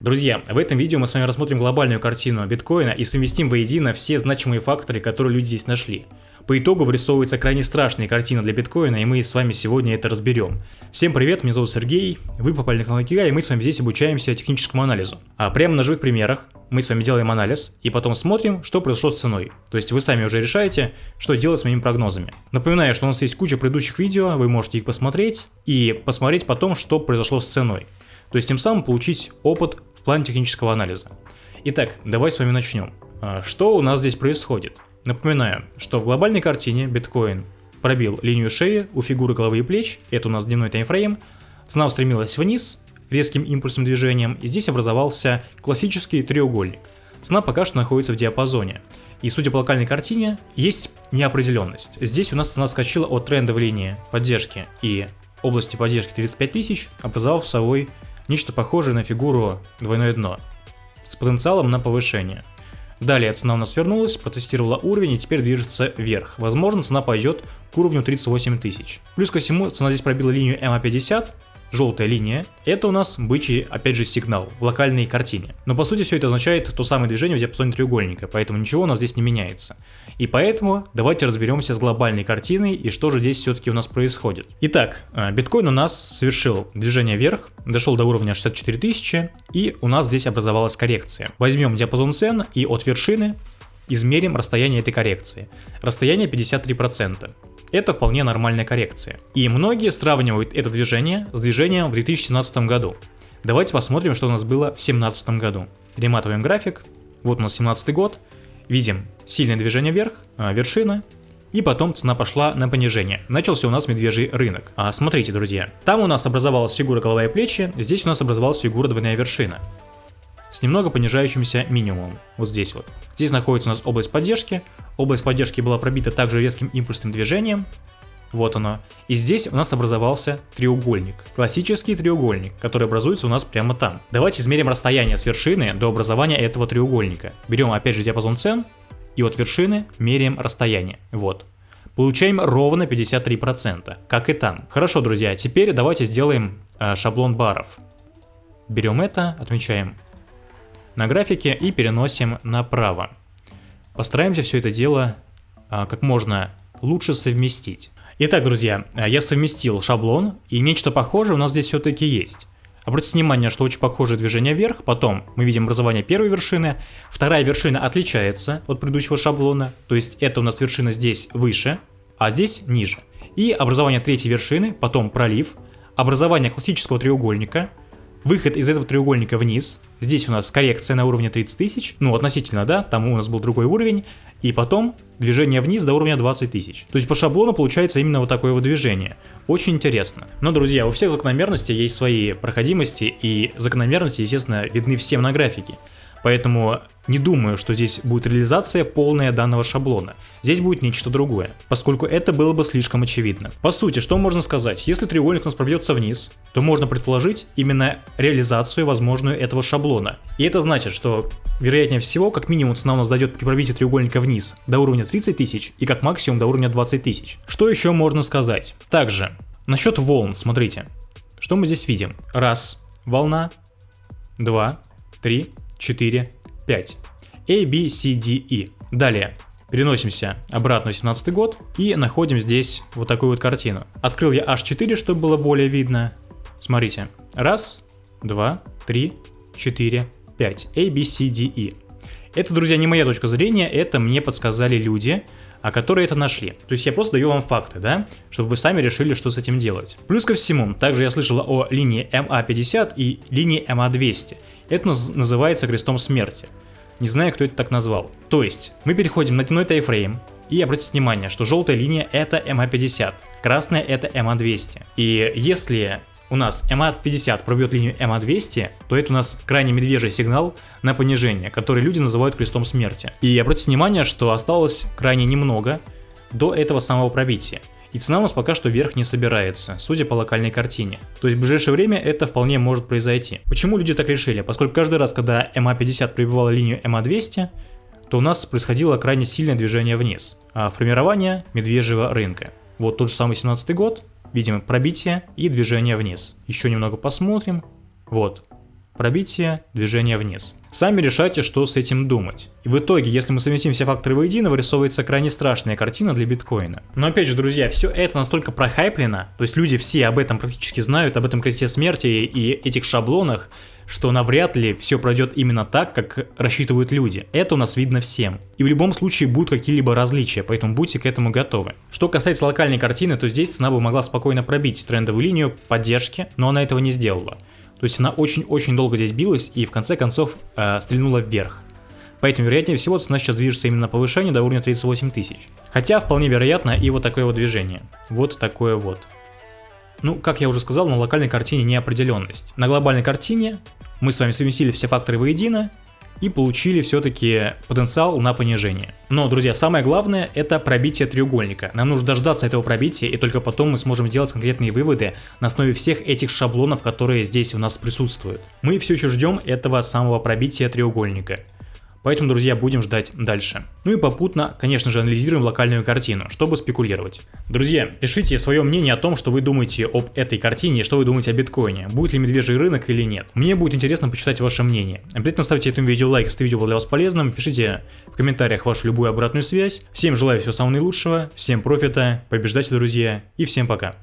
Друзья, в этом видео мы с вами рассмотрим глобальную картину биткоина и совместим воедино все значимые факторы, которые люди здесь нашли. По итогу вырисовывается крайне страшная картина для биткоина, и мы с вами сегодня это разберем. Всем привет, меня зовут Сергей, вы попали на канал Кига, и мы с вами здесь обучаемся техническому анализу. А прямо на живых примерах мы с вами делаем анализ, и потом смотрим, что произошло с ценой. То есть вы сами уже решаете, что делать с моими прогнозами. Напоминаю, что у нас есть куча предыдущих видео, вы можете их посмотреть, и посмотреть потом, что произошло с ценой. То есть тем самым получить опыт в плане технического анализа. Итак, давай с вами начнем. А, что у нас здесь происходит? Напоминаю, что в глобальной картине биткоин пробил линию шеи у фигуры головы и плеч, это у нас дневной таймфрейм, цена устремилась вниз резким импульсным движением, и здесь образовался классический треугольник. Цена пока что находится в диапазоне. И судя по локальной картине, есть неопределенность. Здесь у нас цена скачала от трендовой линии поддержки и области поддержки 35 тысяч, образовав собой Нечто похожее на фигуру двойное дно, с потенциалом на повышение. Далее цена у нас вернулась, протестировала уровень и теперь движется вверх. Возможно цена пойдет к уровню 38 тысяч. Плюс ко всему цена здесь пробила линию MA50, желтая линия, это у нас бычий, опять же, сигнал в локальной картине. Но по сути все это означает то самое движение в диапазоне треугольника, поэтому ничего у нас здесь не меняется. И поэтому давайте разберемся с глобальной картиной и что же здесь все-таки у нас происходит. Итак, э, биткоин у нас совершил движение вверх, дошел до уровня 64 тысячи, и у нас здесь образовалась коррекция. Возьмем диапазон цен и от вершины измерим расстояние этой коррекции. Расстояние 53%. Это вполне нормальная коррекция. И многие сравнивают это движение с движением в 2017 году. Давайте посмотрим, что у нас было в 2017 году. Перематываем график. Вот у нас 17 год. Видим сильное движение вверх, а, вершина, и потом цена пошла на понижение. Начался у нас медвежий рынок. А, смотрите, друзья, там у нас образовалась фигура голова и плечи, здесь у нас образовалась фигура двойная вершина с немного понижающимся минимумом, вот здесь вот. Здесь находится у нас область поддержки, область поддержки была пробита также резким импульсным движением, вот оно. И здесь у нас образовался треугольник. Классический треугольник, который образуется у нас прямо там. Давайте измерим расстояние с вершины до образования этого треугольника. Берем опять же диапазон цен, и от вершины меряем расстояние. Вот. Получаем ровно 53%, как и там. Хорошо, друзья, теперь давайте сделаем э, шаблон баров. Берем это, отмечаем на графике и переносим направо. Постараемся все это дело а, как можно лучше совместить. Итак, друзья, я совместил шаблон, и нечто похожее у нас здесь все-таки есть. Обратите внимание, что очень похожее движение вверх, потом мы видим образование первой вершины, вторая вершина отличается от предыдущего шаблона, то есть это у нас вершина здесь выше, а здесь ниже. И образование третьей вершины, потом пролив, образование классического треугольника, выход из этого треугольника вниз, здесь у нас коррекция на уровне 30 тысяч, ну относительно, да, там у нас был другой уровень, и потом движение вниз до уровня 20 тысяч. То есть по шаблону получается именно вот такое вот движение. Очень интересно. Но, друзья, у всех закономерностей есть свои проходимости, и закономерности, естественно, видны всем на графике. Поэтому не думаю, что здесь будет реализация полная данного шаблона. Здесь будет нечто другое, поскольку это было бы слишком очевидно. По сути, что можно сказать? Если треугольник у нас пробьется вниз, то можно предположить именно реализацию возможную этого шаблона. И это значит, что вероятнее всего, как минимум цена у нас дойдет при пробитии треугольника вниз до уровня 30 тысяч и как максимум до уровня 20 тысяч. Что еще можно сказать? Также, насчет волн, смотрите. Что мы здесь видим? Раз, волна, два, три, 4, 5. A, B, C, D, E. Далее. Переносимся обратно в 17 год и находим здесь вот такую вот картину. Открыл я H4, чтобы было более видно. Смотрите. Раз, два, три, четыре, пять. A, B, C, D, E. Это, друзья, не моя точка зрения, это мне подсказали люди, а которые это нашли. То есть я просто даю вам факты, да, чтобы вы сами решили, что с этим делать. Плюс ко всему, также я слышал о линии MA50 и линии MA200. Это называется крестом смерти. Не знаю, кто это так назвал. То есть, мы переходим на дневной тайфрейм, и обратите внимание, что желтая линия это MA50, красная это MA200. И если у нас MA50 пробьет линию MA200, то это у нас крайне медвежий сигнал на понижение, который люди называют крестом смерти. И обратите внимание, что осталось крайне немного до этого самого пробития. И цена у нас пока что вверх не собирается, судя по локальной картине. То есть в ближайшее время это вполне может произойти. Почему люди так решили? Поскольку каждый раз, когда MA50 пробивала линию MA200, то у нас происходило крайне сильное движение вниз, а формирование медвежьего рынка. Вот тот же самый 17 год, видим пробитие и движение вниз. Еще немного посмотрим. Вот. Пробитие, движение вниз. Сами решайте, что с этим думать. И в итоге, если мы совместим все факторы воедино, вырисовывается крайне страшная картина для биткоина. Но опять же, друзья, все это настолько прохайплено, то есть люди все об этом практически знают, об этом кресте смерти и этих шаблонах, что навряд ли все пройдет именно так, как рассчитывают люди. Это у нас видно всем. И в любом случае будут какие-либо различия, поэтому будьте к этому готовы. Что касается локальной картины, то здесь цена бы могла спокойно пробить трендовую линию поддержки, но она этого не сделала. То есть она очень-очень долго здесь билась и в конце концов э, стрельнула вверх. Поэтому, вероятнее всего, цена сейчас движется именно на повышение до уровня 38 тысяч. Хотя, вполне вероятно, и вот такое вот движение. Вот такое вот. Ну, как я уже сказал, на локальной картине неопределенность. На глобальной картине мы с вами совместили все факторы воедино, и получили все-таки потенциал на понижение. Но, друзья, самое главное это пробитие треугольника. Нам нужно дождаться этого пробития, и только потом мы сможем делать конкретные выводы на основе всех этих шаблонов, которые здесь у нас присутствуют. Мы все еще ждем этого самого пробития треугольника. Поэтому, друзья, будем ждать дальше. Ну и попутно, конечно же, анализируем локальную картину, чтобы спекулировать. Друзья, пишите свое мнение о том, что вы думаете об этой картине и что вы думаете о биткоине. Будет ли медвежий рынок или нет. Мне будет интересно почитать ваше мнение. Обязательно ставьте этому видео лайк, если видео было для вас полезным. Пишите в комментариях вашу любую обратную связь. Всем желаю всего самого наилучшего, всем профита, побеждайте, друзья, и всем пока.